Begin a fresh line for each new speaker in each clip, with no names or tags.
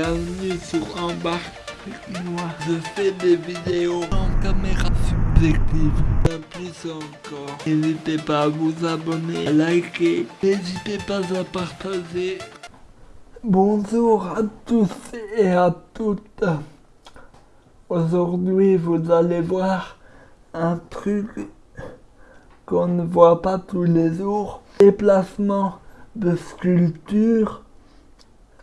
Bienvenue sur Embarque. Je fais des vidéos en caméra subjective. Bien plus encore. N'hésitez pas à vous abonner, à liker. N'hésitez pas à partager. Bonjour à tous et à toutes. Aujourd'hui, vous allez voir un truc qu'on ne voit pas tous les jours. Déplacement de sculpture.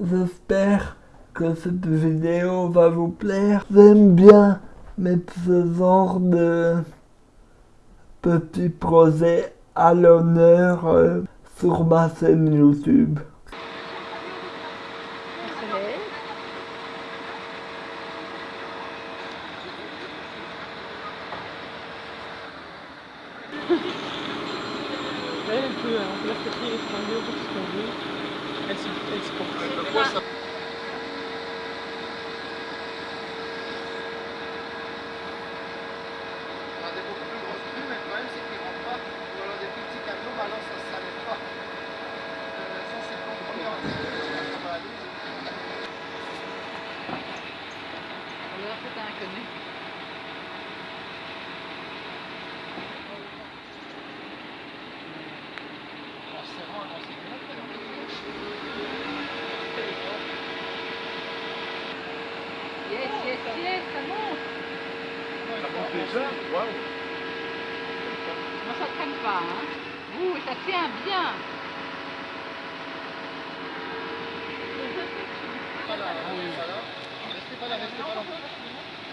J'espère que cette vidéo va vous plaire. J'aime bien mettre ce genre de petits projets à l'honneur euh, sur ma chaîne YouTube.
Elle, peut, hein, la faire crier les fringues pour ce qu'on veut. Elle se, elle se porte.
On a des beaucoup plus grosses plumes, mais le problème c'est qu'ils rentrent pas. Ou alors des plus petits camions, bah non, ça ne s'arrête pas. Euh, ça c'est quand on regarde, ça va aller.
Un inconnu.
En serrant, en
Yes, yes, yes, ça monte. Moi, ça traîne pas, hein. Ouh, ça tient bien.
Pas là, pas là. Restez pas là, restez pas là.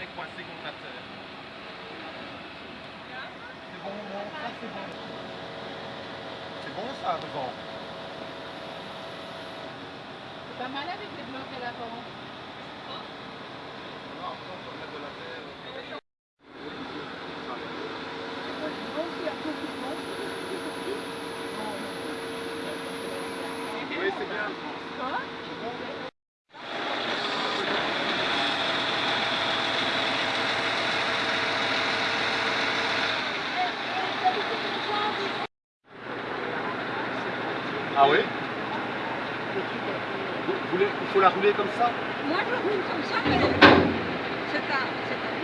est coincée contre la terre. C'est bon, bon, ça c'est bon. C'est bon ça, devant.
C'est pas mal avec les blocs à l'avant.
Non, après on peut mettre de la terre. Oui, c'est bien. Ah oui Vous voulez, Il faut la rouler comme ça
Moi, je roule comme ça, mais c'est un... C'est un...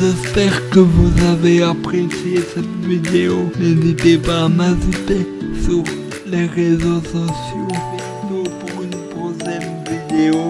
J'espère que vous avez apprécié cette vidéo. N'hésitez pas à m'ajouter sur les réseaux sociaux. Bientôt pour une prochaine vidéo.